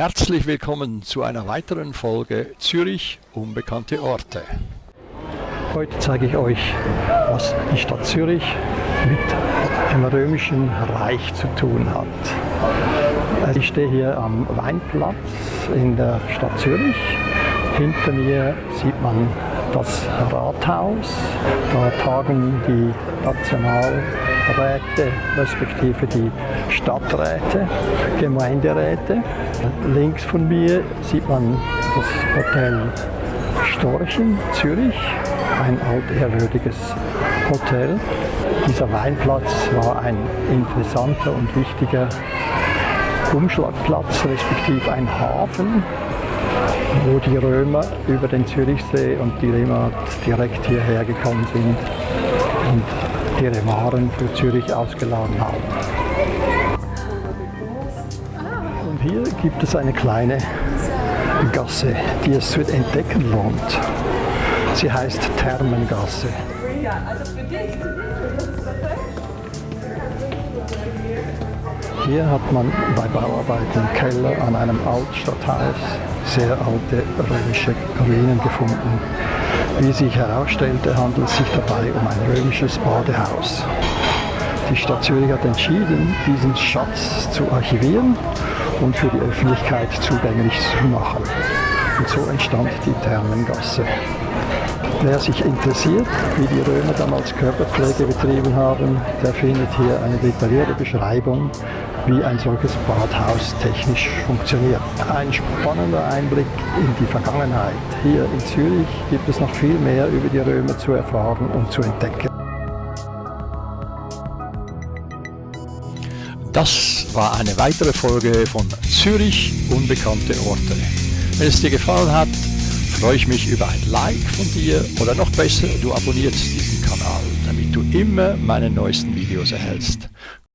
Herzlich willkommen zu einer weiteren Folge Zürich unbekannte Orte. Heute zeige ich euch, was die Stadt Zürich mit dem römischen Reich zu tun hat. Ich stehe hier am Weinplatz in der Stadt Zürich. Hinter mir sieht man das Rathaus. Da tagen die Nationalräte respektive die Stadträte, Gemeinderäte. Links von mir sieht man das Hotel Storchen, Zürich, ein altehrwürdiges Hotel. Dieser Weinplatz war ein interessanter und wichtiger Umschlagplatz, respektive ein Hafen, wo die Römer über den Zürichsee und die Römer direkt hierher gekommen sind und ihre Waren für Zürich ausgeladen haben. Und hier gibt es eine kleine Gasse, die es zu entdecken lohnt. Sie heißt Thermengasse. Hier hat man bei Bauarbeiten Keller an einem Altstadthaus sehr alte römische Ruinen gefunden. Wie sich herausstellte, handelt es sich dabei um ein römisches Badehaus. Die Stadt Zürich hat entschieden, diesen Schatz zu archivieren und für die Öffentlichkeit zugänglich zu machen. Und so entstand die Thermengasse. Wer sich interessiert, wie die Römer damals Körperpflege betrieben haben, der findet hier eine detaillierte Beschreibung, wie ein solches Badhaus technisch funktioniert. Ein spannender Einblick in die Vergangenheit. Hier in Zürich gibt es noch viel mehr über die Römer zu erfahren und zu entdecken. Das war eine weitere Folge von Zürich unbekannte Orte. Wenn es dir gefallen hat, freue ich mich über ein Like von dir oder noch besser, du abonnierst diesen Kanal, damit du immer meine neuesten Videos erhältst.